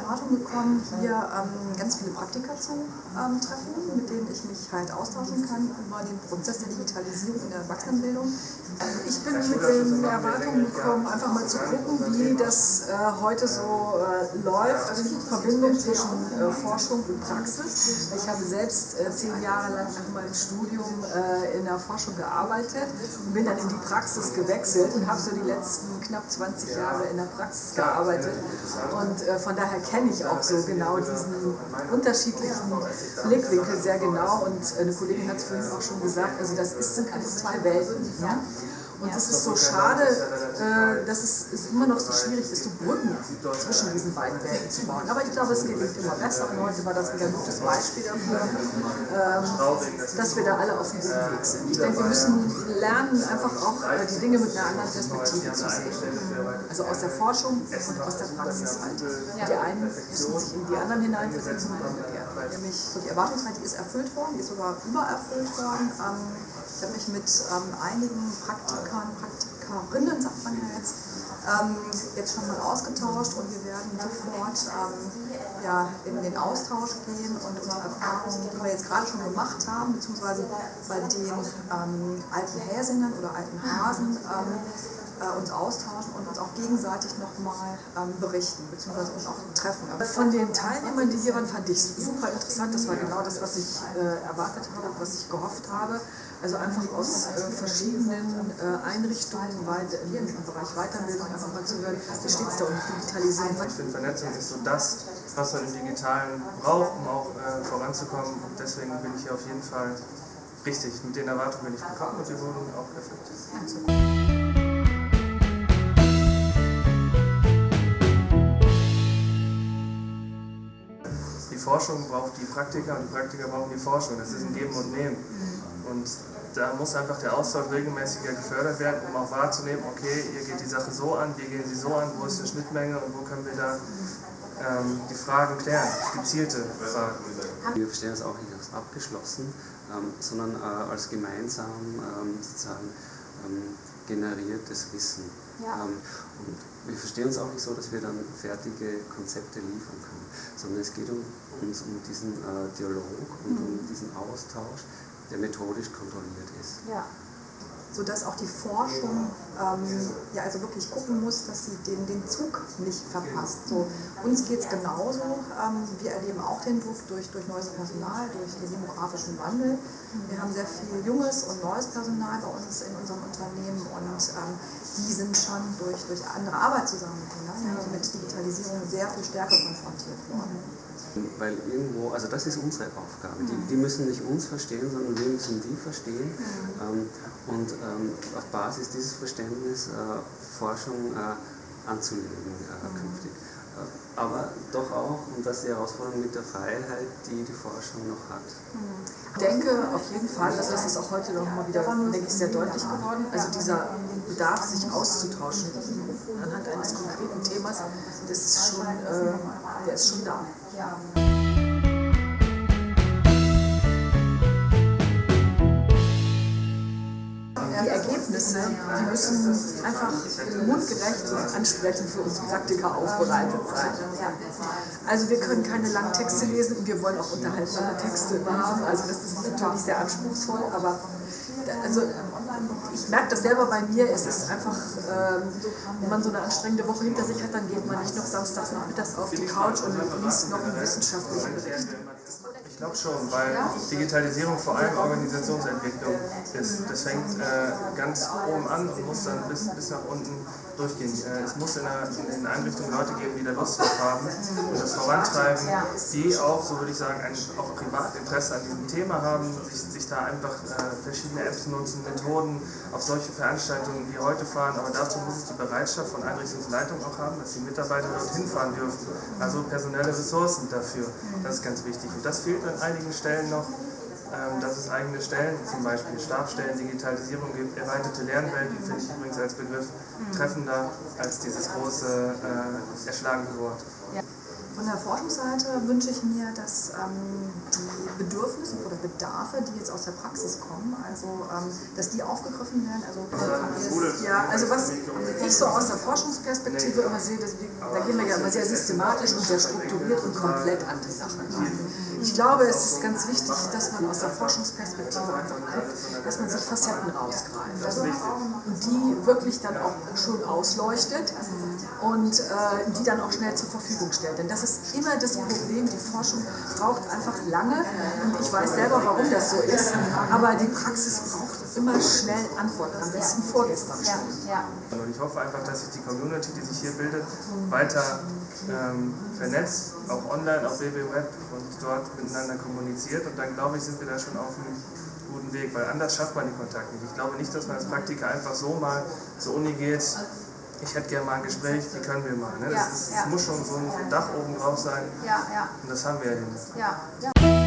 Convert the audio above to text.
Erwartung gekommen, hier ähm, ganz viele Praktika zu ähm, treffen, mit denen ich mich halt austauschen kann über den Prozess der Digitalisierung in der Erwachsenenbildung. Ich bin mit den Erwartungen gekommen, einfach mal zu gucken, wie das äh, heute so äh, läuft, die Verbindung zwischen äh, Forschung und Praxis. Ich habe selbst äh, zehn Jahre lang nach meinem Studium äh, in der Forschung gearbeitet und bin dann in die Praxis gewechselt und habe so die letzten knapp 20 Jahre in der Praxis gearbeitet. Und äh, von daher kenne ich auch so genau diesen unterschiedlichen Blickwinkel sehr genau. Und eine Kollegin hat es vorhin auch schon gesagt, also das ist, sind einfach zwei Welten. Ja? Und es ist so schade, äh, dass es, es, immer noch so schwierig ist, so Brücken zwischen diesen beiden Welten zu bauen. Aber ich glaube, es geht immer besser und heute war das wieder ein gutes Beispiel dafür, ähm, dass wir da alle auf dem guten Weg sind. Ich denke, wir müssen lernen, einfach auch äh, die Dinge mit einer anderen Perspektive zu sehen. Also aus der Forschung und aus der Praxis halt. Die einen müssen sich in die anderen hineinversetzen und umgekehrt. Nämlich so die Erwartungshaltung ist erfüllt worden, die ist sogar übererfüllt worden. Ähm, ich habe mich mit ähm, einigen Praktikern, Praktikerinnen, sagt man ja jetzt, ähm, jetzt schon mal ausgetauscht und wir werden sofort ja, in den Austausch gehen und unsere Erfahrungen, die wir jetzt gerade schon gemacht haben, beziehungsweise bei den alten Häsingern oder alten Hasen, uns austauschen und uns auch gegenseitig nochmal ähm, berichten, beziehungsweise uns auch treffen. Von den Teilnehmern, die hier waren, fand ich super interessant. Das war genau das, was ich äh, erwartet habe, was ich gehofft habe. Also einfach aus äh, verschiedenen äh, Einrichtungen weit, im Bereich Weiterbildung einfach mal zu hören, wie steht es da um Digitalisierung. Ich finde, Vernetzung ist so das, was man im Digitalen braucht, um auch äh, voranzukommen. Und deswegen bin ich hier auf jeden Fall richtig. Mit den Erwartungen bin ich gekommen und die wurden auch erfüllt. Forschung braucht die Praktiker und die Praktiker brauchen die Forschung. Das ist ein Geben und Nehmen. Und da muss einfach der Austausch regelmäßiger gefördert werden, um auch wahrzunehmen, okay, ihr geht die Sache so an, wir gehen sie so an, wo ist eine Schnittmenge und wo können wir da ähm, die Fragen klären, gezielte Fragen. Wir verstehen das auch nicht als abgeschlossen, ähm, sondern äh, als gemeinsam ähm, sozusagen ähm, generiertes Wissen. Ja. Ähm, und wir verstehen uns auch nicht so, dass wir dann fertige Konzepte liefern können, sondern es geht um, uns um diesen äh, Dialog und mhm. um diesen Austausch, der methodisch kontrolliert ist. Ja. Sodass auch die Forschung ähm, ja also wirklich gucken muss, dass sie den, den Zug nicht verpasst. So, uns geht es genauso. Ähm, wir erleben auch den Druck durch, durch neues Personal, durch den demografischen Wandel. Wir haben sehr viel junges und neues Personal bei uns in unserem Unternehmen und ähm, die sind schon durch, durch andere Arbeitszusammenhänge ja, mit Digitalisierung sehr viel stärker konfrontiert worden. Weil irgendwo, also das ist unsere Aufgabe. Die, die müssen nicht uns verstehen, sondern wir müssen die verstehen ähm, und ähm, auf Basis dieses Verständnisses äh, Forschung äh, anzulegen äh, künftig. Äh, aber doch auch, und das ist die Herausforderung mit der Freiheit, die die Forschung noch hat. Ich denke auf jeden Fall, also das ist auch heute noch mal wieder, denke ich, sehr deutlich geworden, also dieser Bedarf, sich auszutauschen anhand eines konkreten Themas, das ist schon, äh, der ist schon da. Ergebnisse, die müssen einfach mundgerecht und ansprechend für uns Praktiker aufbereitet sein. Also wir können keine langen Texte lesen und wir wollen auch unterhaltsame Texte haben. Also das ist natürlich sehr anspruchsvoll, aber also ich merke das selber bei mir, es ist einfach, ähm, wenn man so eine anstrengende Woche hinter sich hat, dann geht man nicht noch samstags nachmittags auf die Couch und liest noch einen wissenschaftlichen Bericht. Ich glaube schon, weil Digitalisierung vor allem Organisationsentwicklung ist. Das fängt äh, ganz oben an und muss dann bis, bis nach unten durchgehen. Äh, es muss in, einer, in Einrichtungen Leute geben, die da Lust drauf haben und das vorantreiben, die auch, so würde ich sagen, ein auch Privatinteresse an diesem Thema haben, sich, sich da einfach äh, verschiedene Apps nutzen, Methoden auf solche Veranstaltungen wie heute fahren, aber dazu muss es die Bereitschaft von Einrichtungsleitung auch haben, dass die Mitarbeiter dorthin fahren dürfen. Also personelle Ressourcen dafür, das ist ganz wichtig. Und das fehlt an einigen Stellen noch ähm, dass es eigene Stellen, zum Beispiel Stabstellen, Digitalisierung gibt, erweiterte Lernwelten, finde ich übrigens als Begriff treffender als dieses große äh, erschlagene Wort. Ja. Von der Forschungsseite wünsche ich mir, dass ähm, die Bedürfnisse oder Bedarfe, die jetzt aus der Praxis kommen, also ähm, dass die aufgegriffen werden. Also, äh, ja, also was ich so aus der Forschungsperspektive immer sehe, das, da gehen wir ja immer sehr systematisch und sehr strukturiert und komplett an die Sache. Ich glaube, es ist ganz wichtig, dass man aus der Forschungsperspektive einfach guckt, dass man sich Facetten rausgreift. Also, und die wirklich dann auch schon ausleuchtet und äh, die dann auch schnell zur Verfügung stellt. Denn das ist immer das Problem, die Forschung braucht einfach lange. Und ich weiß selber, warum das so ist, aber die Praxis braucht immer schnell Antworten, am besten vorgestern schon. Ja, ja. Und ich hoffe einfach, dass sich die Community, die sich hier bildet, weiter ähm, vernetzt, auch online, auf WB Web und dort miteinander kommuniziert und dann glaube ich, sind wir da schon auf einem guten Weg, weil anders schafft man die Kontakte nicht. Ich glaube nicht, dass man als Praktiker einfach so mal zur Uni geht, ich hätte gerne mal ein Gespräch, wie können wir mal. Ne? Das, ist, das muss schon so ein Dach oben drauf sein. Und das haben wir ja hier nicht.